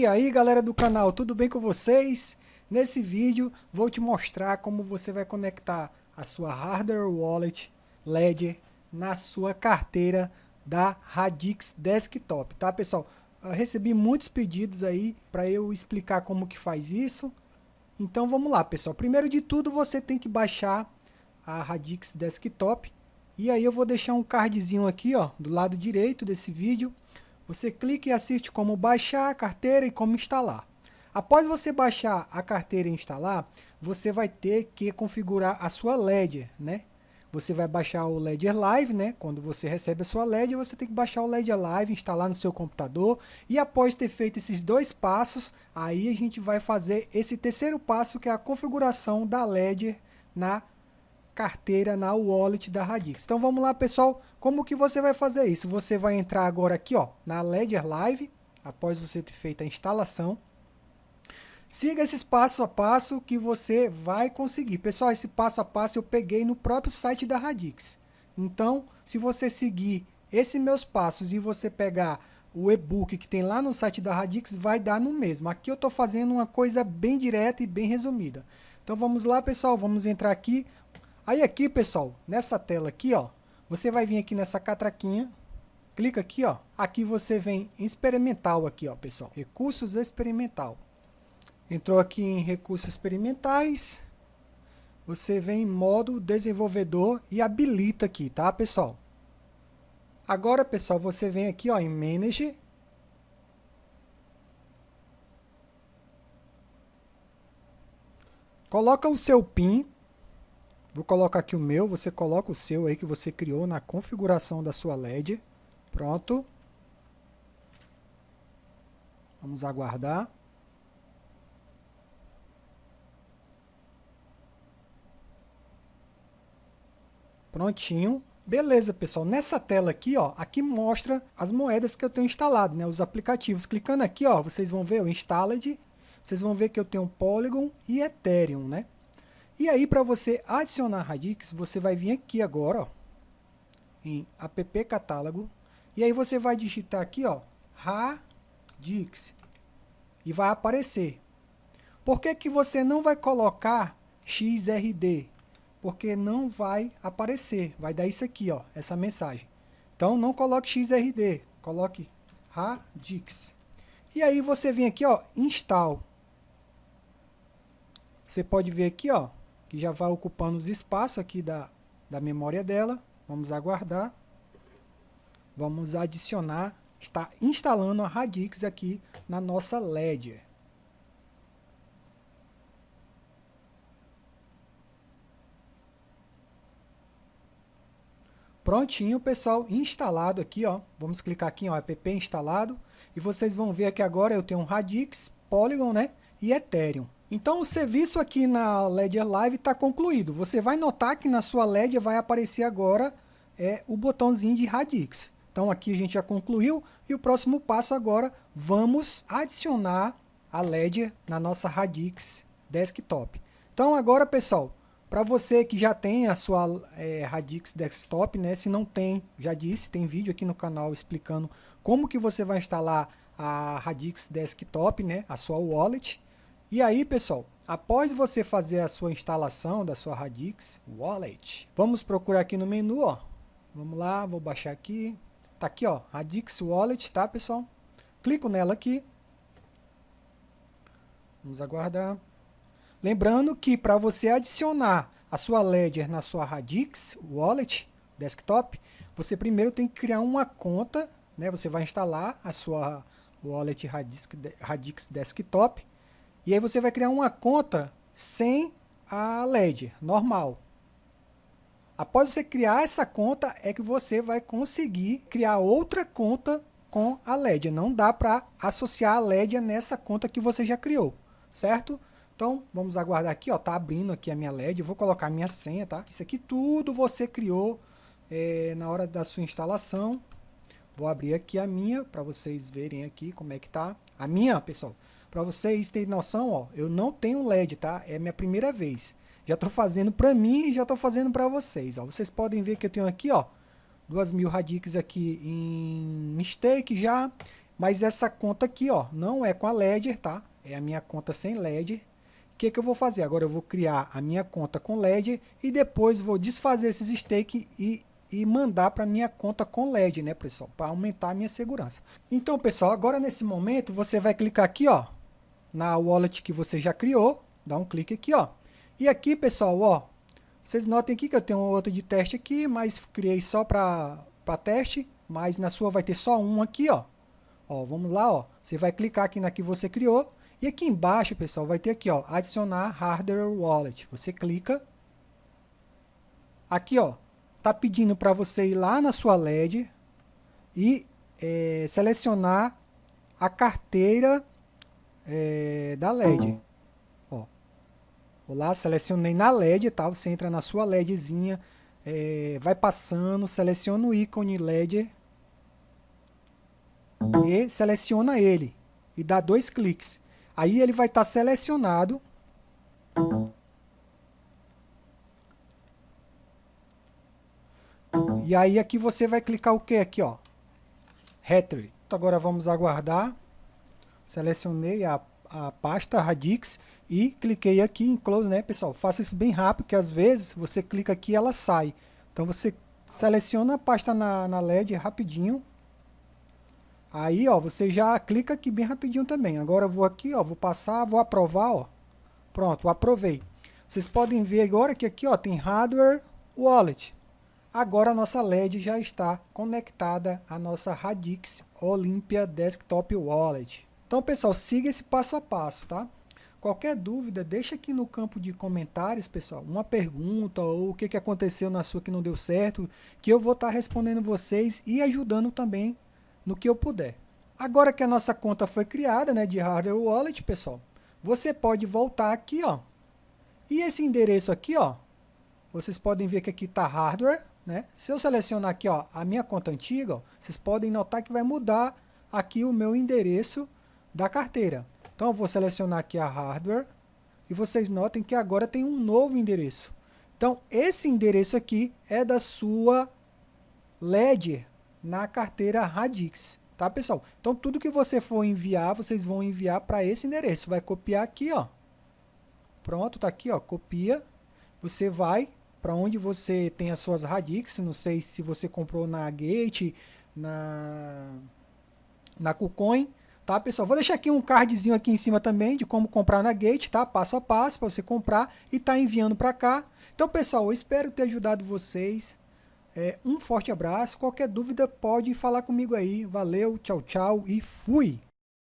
E aí galera do canal, tudo bem com vocês? Nesse vídeo vou te mostrar como você vai conectar a sua Hardware Wallet Ledger na sua carteira da Radix Desktop, tá pessoal? Eu recebi muitos pedidos aí para eu explicar como que faz isso. Então vamos lá pessoal, primeiro de tudo você tem que baixar a Radix Desktop e aí eu vou deixar um cardzinho aqui ó, do lado direito desse vídeo você clica e assiste como baixar a carteira e como instalar. Após você baixar a carteira e instalar, você vai ter que configurar a sua Ledger, né? Você vai baixar o Ledger Live, né? Quando você recebe a sua Ledger, você tem que baixar o Ledger Live, instalar no seu computador. E após ter feito esses dois passos, aí a gente vai fazer esse terceiro passo, que é a configuração da Ledger na carteira na wallet da Radix. Então vamos lá pessoal, como que você vai fazer isso? Você vai entrar agora aqui ó, na Ledger Live, após você ter feito a instalação. Siga esses passo a passo que você vai conseguir. Pessoal, esse passo a passo eu peguei no próprio site da Radix. Então, se você seguir esses meus passos e você pegar o e-book que tem lá no site da Radix, vai dar no mesmo. Aqui eu estou fazendo uma coisa bem direta e bem resumida. Então vamos lá, pessoal, vamos entrar aqui. Aí aqui, pessoal, nessa tela aqui, ó, você vai vir aqui nessa catraquinha, clica aqui, ó, aqui você vem em experimental aqui, ó, pessoal, recursos experimental. Entrou aqui em recursos experimentais, você vem em modo desenvolvedor e habilita aqui, tá, pessoal? Agora, pessoal, você vem aqui, ó, em Manage, Coloca o seu PIN, Vou colocar aqui o meu, você coloca o seu aí que você criou na configuração da sua LED. Pronto. Vamos aguardar. Prontinho. Beleza, pessoal. Nessa tela aqui, ó, aqui mostra as moedas que eu tenho instalado, né, os aplicativos. Clicando aqui, ó, vocês vão ver o Installed. Vocês vão ver que eu tenho Polygon e Ethereum, né? E aí, para você adicionar Radix, você vai vir aqui agora, ó, em app catálogo, e aí você vai digitar aqui, ó, Radix, e vai aparecer. Por que, que você não vai colocar XRD? Porque não vai aparecer, vai dar isso aqui, ó, essa mensagem. Então, não coloque XRD, coloque Radix. E aí você vem aqui, ó, install. Você pode ver aqui, ó, que já vai ocupando os espaços aqui da, da memória dela. Vamos aguardar. Vamos adicionar, está instalando a Radix aqui na nossa Ledger. Prontinho, pessoal, instalado aqui, ó. Vamos clicar aqui, ó, app instalado. E vocês vão ver que agora eu tenho um Radix, Polygon, né, e Ethereum. Então o serviço aqui na Ledger Live está concluído. Você vai notar que na sua Ledger vai aparecer agora é, o botãozinho de Radix. Então aqui a gente já concluiu e o próximo passo agora vamos adicionar a Ledger na nossa Radix Desktop. Então agora pessoal, para você que já tem a sua é, Radix Desktop, né, se não tem, já disse, tem vídeo aqui no canal explicando como que você vai instalar a Radix Desktop, né, a sua wallet. E aí, pessoal, após você fazer a sua instalação da sua Radix Wallet, vamos procurar aqui no menu, ó. Vamos lá, vou baixar aqui. Tá aqui, ó, Radix Wallet, tá, pessoal? Clico nela aqui. Vamos aguardar. Lembrando que para você adicionar a sua Ledger na sua Radix Wallet Desktop, você primeiro tem que criar uma conta, né? Você vai instalar a sua Wallet Radix, Radix Desktop e aí você vai criar uma conta sem a LED, normal. Após você criar essa conta, é que você vai conseguir criar outra conta com a LED. Não dá para associar a LED nessa conta que você já criou, certo? Então, vamos aguardar aqui, ó, tá abrindo aqui a minha LED, eu vou colocar a minha senha, tá? Isso aqui tudo você criou é, na hora da sua instalação. Vou abrir aqui a minha, para vocês verem aqui como é que tá. A minha, pessoal, para vocês terem noção, ó, eu não tenho LED, tá? É minha primeira vez. Já estou fazendo para mim e já estou fazendo para vocês. Ó. Vocês podem ver que eu tenho aqui, ó, duas mil radix aqui em mistake já. Mas essa conta aqui, ó, não é com a Ledger, tá? É a minha conta sem Ledger. O que, que eu vou fazer? Agora eu vou criar a minha conta com Ledger e depois vou desfazer esses stakes e, e mandar para minha conta com Ledger, né, pessoal? Para aumentar a minha segurança. Então, pessoal, agora nesse momento você vai clicar aqui, ó, na wallet que você já criou. Dá um clique aqui, ó. E aqui, pessoal, ó, vocês notem aqui que eu tenho outro de teste aqui, mas criei só para teste, mas na sua vai ter só um aqui, ó. Ó, vamos lá, ó. Você vai clicar aqui na que você criou. E aqui embaixo, pessoal, vai ter aqui, ó, adicionar hardware wallet. Você clica. Aqui, ó, tá pedindo para você ir lá na sua LED e é, selecionar a carteira é, da LED. Ó, vou lá, selecionei na LED, tá? Você entra na sua LEDzinha, é, vai passando, seleciona o ícone LED e seleciona ele e dá dois cliques. Aí ele vai estar tá selecionado. E aí aqui você vai clicar o que aqui, ó? Retrieve. Então agora vamos aguardar. Selecionei a, a pasta Radix e cliquei aqui em Close, né, pessoal? Faça isso bem rápido, que às vezes você clica aqui e ela sai. Então você seleciona a pasta na, na LED rapidinho. Aí, ó, você já clica aqui bem rapidinho também. Agora eu vou aqui, ó, vou passar, vou aprovar, ó. Pronto, aprovei. Vocês podem ver agora que aqui, ó, tem Hardware Wallet. Agora a nossa LED já está conectada à nossa Radix Olympia Desktop Wallet. Então, pessoal, siga esse passo a passo, tá? Qualquer dúvida, deixa aqui no campo de comentários, pessoal, uma pergunta ou o que, que aconteceu na sua que não deu certo, que eu vou estar tá respondendo vocês e ajudando também no que eu puder. Agora que a nossa conta foi criada, né, de hardware wallet, pessoal, você pode voltar aqui, ó. E esse endereço aqui, ó, vocês podem ver que aqui está hardware, né? Se eu selecionar aqui, ó, a minha conta antiga, ó, vocês podem notar que vai mudar aqui o meu endereço da carteira. Então eu vou selecionar aqui a hardware e vocês notem que agora tem um novo endereço. Então esse endereço aqui é da sua Ledger na carteira Radix, tá pessoal? Então tudo que você for enviar, vocês vão enviar para esse endereço. Vai copiar aqui, ó. Pronto, tá aqui, ó, copia. Você vai para onde você tem as suas Radix, não sei se você comprou na Gate, na na KuCoin, tá pessoal? Vou deixar aqui um cardzinho aqui em cima também de como comprar na Gate, tá? Passo a passo para você comprar e tá enviando para cá. Então pessoal, eu espero ter ajudado vocês. É, um forte abraço. Qualquer dúvida pode falar comigo aí. Valeu, tchau, tchau e fui!